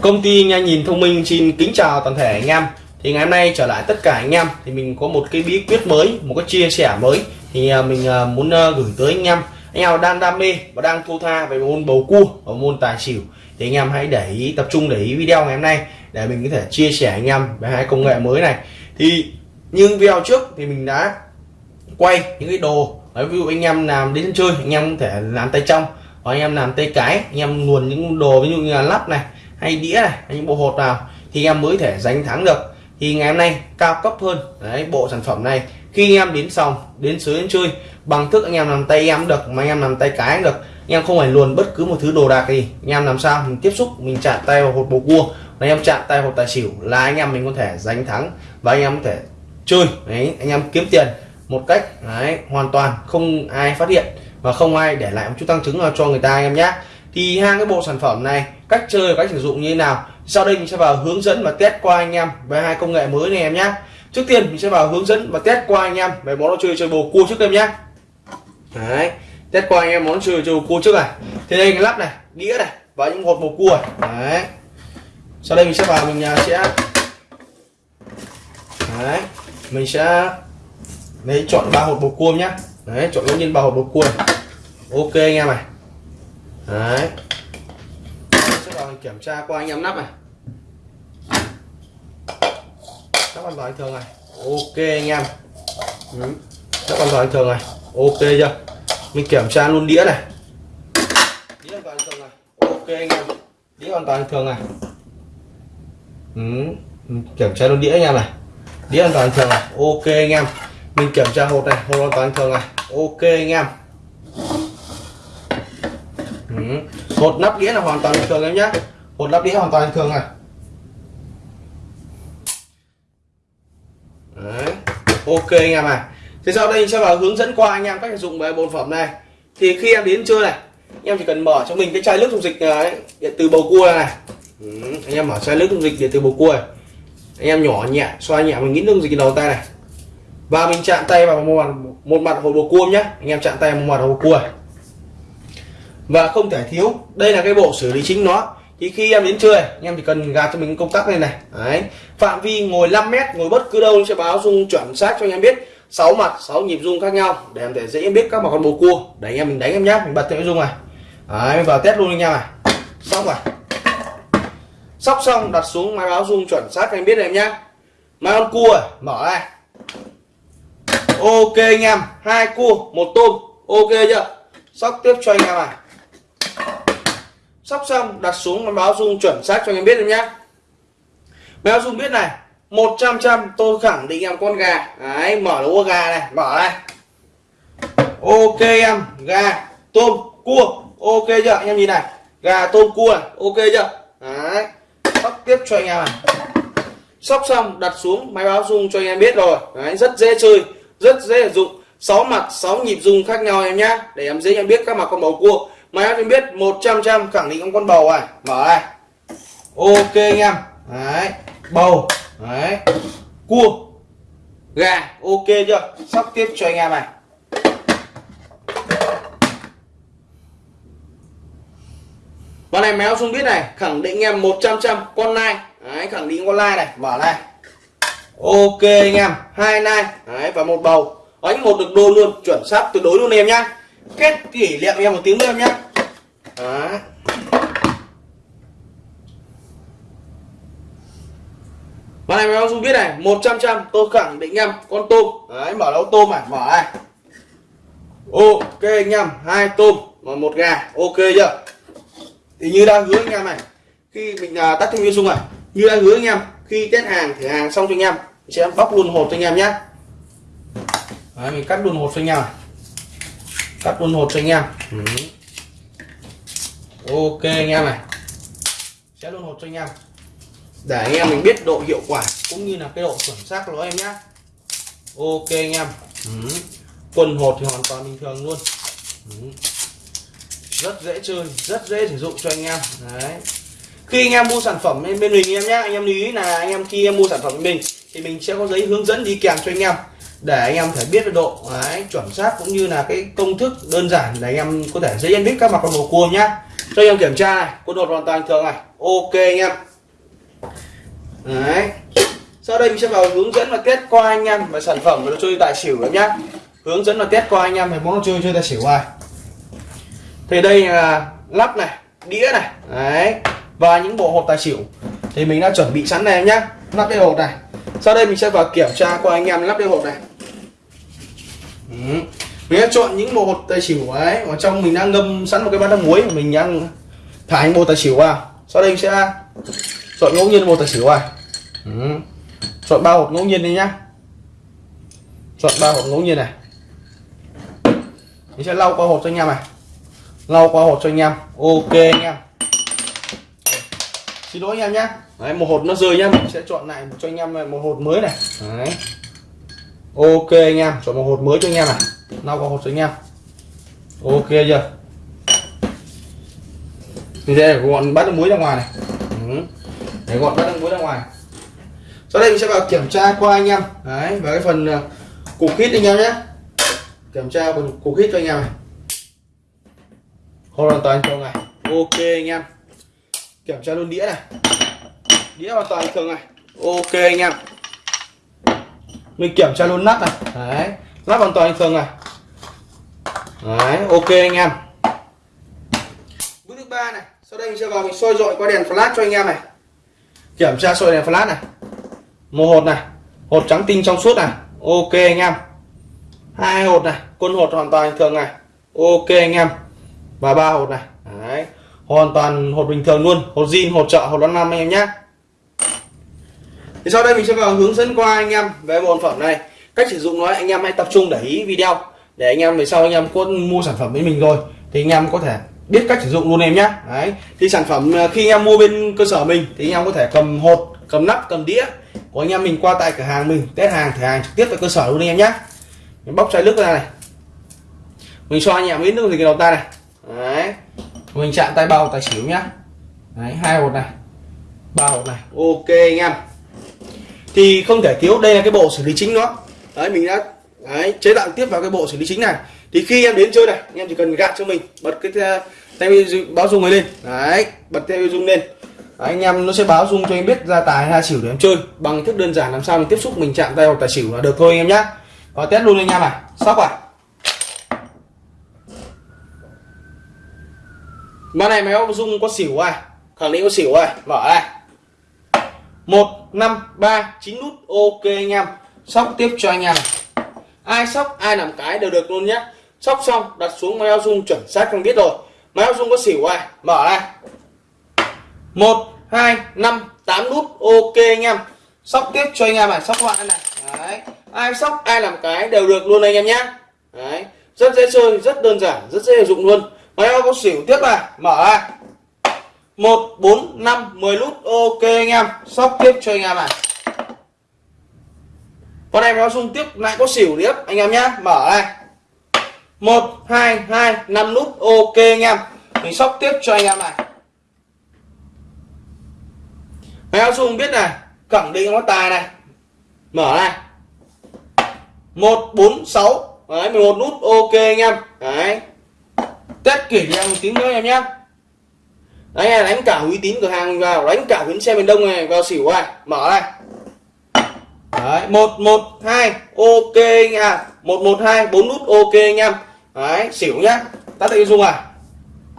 Công ty nha nhìn thông minh xin kính chào toàn thể anh em. Thì ngày hôm nay trở lại tất cả anh em thì mình có một cái bí quyết mới một cái chia sẻ mới. Thì à, mình à, muốn à, gửi tới anh em. Anh em đang đam mê và đang thu tha về môn bầu cua và môn tài xỉu. Thì anh em hãy để ý tập trung để ý video ngày hôm nay để mình có thể chia sẻ anh em về hai công nghệ mới này. Thì như video trước thì mình đã quay những cái đồ Đấy, ví dụ anh em làm đến chơi anh em có thể làm tay trong hoặc anh em làm tay cái anh em luồn những đồ ví dụ như là lắp này hay đĩa này hay những bộ hột nào thì em mới thể giành thắng được. Thì ngày hôm nay cao cấp hơn đấy bộ sản phẩm này. Khi anh em đến xong đến sới đến chơi bằng thức anh em làm tay em được mà anh em làm tay cái cũng được. Anh em không phải luồn bất cứ một thứ đồ đạc gì. Anh em làm sao mình tiếp xúc mình chạm tay vào hột bầu cua anh em chạm tay hột tài xỉu là anh em mình có thể giành thắng và anh em có thể chơi. Đấy anh em kiếm tiền một cách đấy, hoàn toàn không ai phát hiện và không ai để lại một chút tăng chứng cho người ta anh em nhé thì hai cái bộ sản phẩm này cách chơi và cách sử dụng như thế nào. Sau đây mình sẽ vào hướng dẫn và test qua anh em về hai công nghệ mới này em nhé trước tiên mình sẽ vào hướng dẫn và test qua anh em về món đồ chơi chơi bầu cua trước em nhé đấy, test qua anh em món chơi chơi bầu cua trước này. Thì đây cái lắp này, đĩa này và những hột bầu cua đấy. Sau đây mình sẽ vào mình à, sẽ đấy, mình sẽ lấy chọn ba hột bầu cua nhá. Đấy, chọn ngẫu nhiên ba hột bầu cua này. ok anh em này. Đấy sẽ vào kiểm tra qua anh em nắp này. Nắp an toàn thường này. Ok anh em. Ừ. nắp an toàn thường này. Ok chưa? Mình kiểm tra luôn đĩa này. Đĩa an toàn thường này. Ok anh em. Đĩa an toàn thường này. Ừ. kiểm tra luôn đĩa anh em này. Đĩa an toàn thường này. Ok anh em. Mình kiểm tra hột này. Hột an toàn thường này. Ok anh em. Ừ hột nắp đĩa là hoàn toàn bình thường em nhé. Hột nắp đĩa hoàn toàn bình thường này. Đấy. ok anh em này thì sau đây sẽ vào hướng dẫn qua anh em cách sử dụng về bộ phẩm này. Thì khi em đến chơi này anh em chỉ cần mở cho mình cái chai nước dung dịch này, điện từ bầu cua này ừ. anh em mở chai nước dung dịch điện từ bầu cua này. anh em nhỏ nhẹ xoa nhẹ mình nghĩ nước dung dịch đầu tay này. Và mình chạm tay vào một mặt một mặt hột bầu cua nhé. Anh em chạm tay vào một mặt hột bầu cua này và không thể thiếu, đây là cái bộ xử lý chính nó. Thì khi em đến chơi anh em chỉ cần gạt cho mình công tắc này này. Đấy. Phạm vi ngồi 5 mét, ngồi bất cứ đâu, sẽ báo rung chuẩn xác cho anh em biết. Sáu mặt, sáu nhịp rung khác nhau, để em thể dễ biết các mặt con bồ cua. Để anh em mình đánh em nhá, mình bật theo rung này. Đấy vào test luôn anh em này xong rồi. Sóc xong, đặt xuống máy báo rung chuẩn xác anh biết rồi em nhá. Máy con cua à, mở này. Ok anh em, hai cua, một tôm. Ok chưa? Sóc tiếp cho anh em này sóc xong đặt xuống máy báo dung chuẩn xác cho anh em biết em nhé máy báo dung biết này 100 trăm tôi khẳng định em con gà. Đấy, mở lỗ gà này, mở này ok em, gà, tôm, cua. Ok chưa? Anh em nhìn này, gà, tôm, cua này, ok chưa? Đấy sóc tiếp cho anh em này. Sóc xong đặt xuống, máy báo dung cho anh em biết rồi. Đấy, rất dễ chơi, rất dễ sử dụng. 6 mặt 6 nhịp dung khác nhau em nhá. Để em dễ em biết các mặt con bầu cua máy em biết 100 trăm khẳng định con bầu này mở này. Ok anh em. Đấy, bầu. Đấy. Cua. Gà. Ok chưa? Sắp tiếp cho anh em này. Con này méo xuống biết này. Khẳng định em 100 trăm con nai. Đấy, khẳng định con nai này. Mở này. Ok anh em. Hai nai. Đấy, và một bầu. Đánh một được đôi luôn. Chuẩn xác tuyệt đối luôn em nhá kết kỷ niệm em một tiếng nữa em nhé đó. Con này em không biết này 100 trăm tôi khẳng định em con tôm. Đấy mở đấu tôm à, mở này ok anh em hai tôm và một gà ok chưa? Thì như đang hứa anh em này khi mình à, tắt thêm viên dung này như đang hứa anh em khi test hàng thử hàng xong cho anh em sẽ bóc luôn hộp cho anh em nhé Đấy, mình cắt luôn hộp cho anh em này cắt luôn hột cho anh em. Ừ. ok anh em này. Sẽ luôn hột cho anh em. Để anh em mình biết độ hiệu quả cũng như là cái độ chuẩn xác của nó em nhé ok anh em. Ừ. quần hột thì hoàn toàn bình thường luôn. Ừ. rất dễ chơi rất dễ sử dụng cho anh em. Đấy. Khi anh em mua sản phẩm bên mình em nhé anh em lưu ý là anh em khi em mua sản phẩm bên mình thì mình sẽ có giấy hướng dẫn đi kèm cho anh em để anh em thể biết được độ đấy, chuẩn xác cũng như là cái công thức đơn giản để anh em có thể dễ nhận biết các mặt con bầu cua nhá. Cho anh em kiểm tra này quân đột hoàn toàn thường này ok anh em. Đấy. Sau đây mình sẽ vào hướng dẫn và test qua anh em về sản phẩm và đồ chơi tài xỉu em nhá. Hướng dẫn và test qua anh em về món đồ chơi chơi tài xỉu ai thì đây là lắp này đĩa này đấy và những bộ hộp tài xỉu. Thì mình đã chuẩn bị sẵn này em nhá lắp cái hộp này. Sau đây mình sẽ vào kiểm tra qua anh em lắp cái hộp này ừ. mình đã chọn những bộ tài xỉu ấy. Ở trong mình đang ngâm sẵn một cái bát nước muối mình đang thả những bộ tài xỉu vào. Sau đây mình sẽ chọn ngẫu nhiên bộ tài xỉu vào, ừ. chọn ba hộp ngẫu nhiên đi nhá. Chọn ba hộp ngẫu nhiên này. Mình sẽ lau qua hộp cho anh em này. Lau qua hộp cho anh em. Ok anh em. Xin lỗi anh em nhé Đấy, một hộp nó rơi nhá. Mình sẽ chọn lại cho anh em một hộp mới này. Đấy ok anh em chọn một hộp mới cho anh em này. Lau qua hộp cho anh em. Ok chưa? Đây là gọn bát nước muối ra ngoài này. Ừ. để gọn bát nước muối ra ngoài. Sau đây mình sẽ vào kiểm tra qua anh em. Đấy và cái phần ờ, uh, cục hít anh em nhé. Kiểm tra phần cục hít cho anh em này. Hoàn toàn thường này. Ok anh em. Kiểm tra luôn đĩa này. Đĩa hoàn toàn thường này. Ok anh em mình kiểm tra luôn nắp này. Đấy. Nắp hoàn toàn thường này. Đấy, ok anh em. Bước thứ ba này. Sau đây mình sẽ vào mình soi dọi qua đèn flash cho anh em này. Kiểm tra soi đèn flash này. Một hột này. Hột trắng tinh trong suốt này. Ok anh em. Hai hột này. Quân hột hoàn toàn bình thường này. Ok anh em. Và ba hột này. Đấy. Hoàn toàn hột bình thường luôn. Hột zin, hột trợ, hột năm anh em nhé thì sau đây mình sẽ vào hướng dẫn qua anh em về bộ phẩm này. Cách sử dụng nó, anh em hãy tập trung để ý video. Để anh em, về sau anh em có mua sản phẩm với mình rồi, thì anh em có thể biết cách sử dụng luôn em nhé. Đấy. Thì sản phẩm à, khi anh em mua bên cơ sở mình, thì anh em có thể cầm hột, cầm nắp, cầm đĩa của anh em mình qua tại cửa hàng mình, test hàng thử hàng trực tiếp tại cơ sở luôn em nhé. Mình bóc chai nước ra này. Mình cho anh em nước thì cái đầu tay này. Đấy. Mình chạm tay bao, tay xỉu nhá đấy, hai hột này. Ba hột này. Ok anh em thì không thể thiếu đây là cái bộ xử lý chính đó đấy mình đã đấy, chế tạo tiếp vào cái bộ xử lý chính này. Thì khi em đến chơi này em chỉ cần gạt cho mình bật cái tay báo rung này lên. Đấy bật tay rung lên. Đấy, anh em nó sẽ báo rung cho em biết ra tài hay xỉu để em chơi. Bằng thức đơn giản làm sao mình tiếp xúc mình chạm tay hoặc tài xỉu là được thôi anh em nhá. Và test luôn anh em này. Sóc à. Ban này máy báo dung có xỉu à? Khẳng định có xỉu à? Mở này một, năm, ba, chín nút, Ok anh em. Sóc tiếp cho anh em Ai sóc, ai làm cái đều được luôn nhé Sóc xong, đặt xuống máy áo dung chuẩn xác không biết rồi. Máy áo dung có xỉu ai? Mở ra. Một, hai, năm, tám nút, Ok anh em. Sóc tiếp cho anh em này, Sóc loại này. Đấy. Ai sóc, ai làm cái đều được luôn anh em nhé Đấy. Rất dễ chơi, Rất đơn giản, Rất dễ sử dụng luôn. Máy có xỉu tiếp này. Mở ra một, bốn, năm, mười nút ok anh em. Sóc tiếp cho anh em này. Con em nó xung tiếp, lại có xỉu tiếp. Anh em nhé mở này. Một, hai hai, năm nút ok anh em. Mình sóc tiếp cho anh em này. Máy áo xung biết này. Cẩn định nó tài này. Mở này. Một, bốn, sáu. Đấy một nút ok anh em. Đấy. Test kỷ em một tiếng nữa em nhé đấy đánh cả uy tín cửa hàng vào, đánh cả bến xe miền đông này, vào xỉu này, mở này. Đấy, một một, hai, ok anh một một, hai, bốn nút ok anh em. Đấy, xỉu nhá. Tắt tay dung à?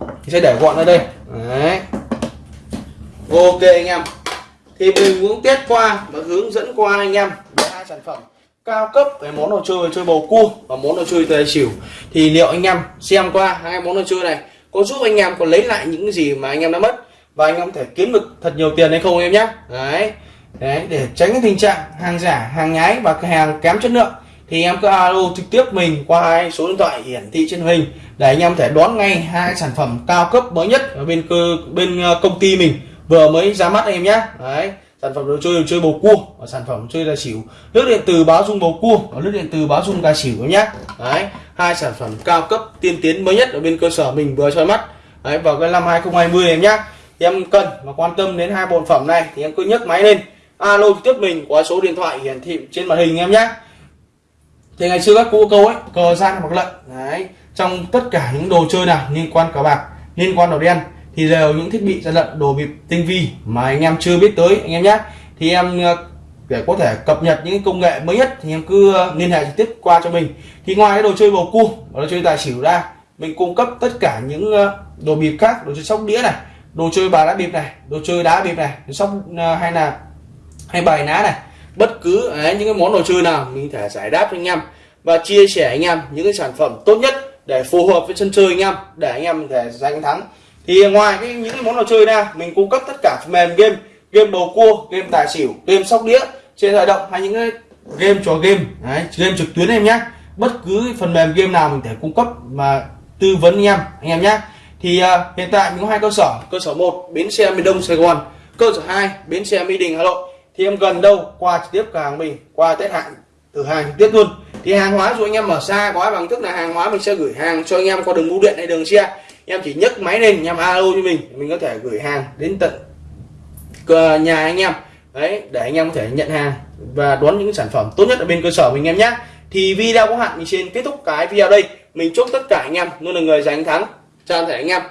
Thì sẽ để gọn ở đây. Đấy. Ok anh em. Thì mình cũng tiết qua và hướng dẫn qua anh em hai sản phẩm cao cấp về món đồ chơi chơi bầu cua và món đồ chơi tài xỉu. Thì liệu anh em xem qua hai món đồ chơi này có giúp anh em còn lấy lại những gì mà anh em đã mất. Và anh em có thể kiếm được thật nhiều tiền hay không em nhé đấy. Đấy, để tránh cái tình trạng hàng giả, hàng nhái và hàng kém chất lượng, thì em cứ alo trực tiếp mình qua hai số điện thoại hiển thị trên hình, để anh em thể đón ngay hai sản phẩm cao cấp mới nhất ở bên cơ, bên ờ, công ty mình vừa mới ra mắt em nhé đấy sản phẩm đồ chơi đồ chơi bầu cua. Và sản phẩm chơi là xỉu nước điện từ báo dung bầu cua. Và nước điện từ báo dung gà xỉu nhé đấy, hai sản phẩm cao cấp, tiên tiến mới nhất ở bên cơ sở mình vừa soi mắt. Đấy, vào cái năm 2020 em nhé em cần và quan tâm đến hai bộ phẩm này thì em cứ nhấc máy lên. Alo tiếp mình qua số điện thoại hiển thị trên màn hình em nhé thì ngày xưa các cụ câu ấy, cờ gian hoặc lận. Đấy, trong tất cả những đồ chơi nào liên quan cờ bạc, liên quan đồ đen thì đều những thiết bị gian lận đồ bịp tinh vi mà anh em chưa biết tới anh em nhé. Thì em ờ, để có thể cập nhật những công nghệ mới nhất thì em cứ liên hệ trực tiếp qua cho mình. Thì ngoài cái đồ chơi bầu cua và đồ chơi tài xỉu ra mình cung cấp tất cả những ờ, đồ bịp khác đồ chơi sóc đĩa này đồ chơi bài đá bịp này đồ chơi đá bịp này sóc ờ, hay là hay bài ná này. Bất cứ ấy, những cái món đồ chơi nào mình thể giải đáp cho anh em và chia sẻ anh em những cái sản phẩm tốt nhất để phù hợp với sân chơi anh em để anh em có thể giành thắng thì ngoài cái những cái món đồ chơi ra mình cung cấp tất cả phần mềm game game bầu cua game tài xỉu game sóc đĩa trên di động hay những cái game trò game. Đấy, game trực tuyến em nhé bất cứ phần mềm game nào mình thể cung cấp mà tư vấn anh em anh em nhé thì uh, hiện tại mình có hai cơ sở. Cơ sở một bến xe miền đông sài gòn. Cơ sở 2 bến xe mỹ đình hà nội. Thì em gần đâu qua trực tiếp cửa hàng mình qua test hạn từ hàng trực tiếp luôn. Thì hàng hóa dù anh em ở xa quá bằng tức là hàng hóa mình sẽ gửi hàng cho anh em qua đường bưu điện hay đường xe em chỉ nhấc máy lên em alo cho mình mình có thể gửi hàng đến tận nhà anh em. Đấy, để anh em có thể nhận hàng và đón những sản phẩm tốt nhất ở bên cơ sở mình em nhé thì video có hạn mình xin kết thúc cái video đây. Mình chúc tất cả anh em luôn là người giành thắng. Chào tất cả anh em.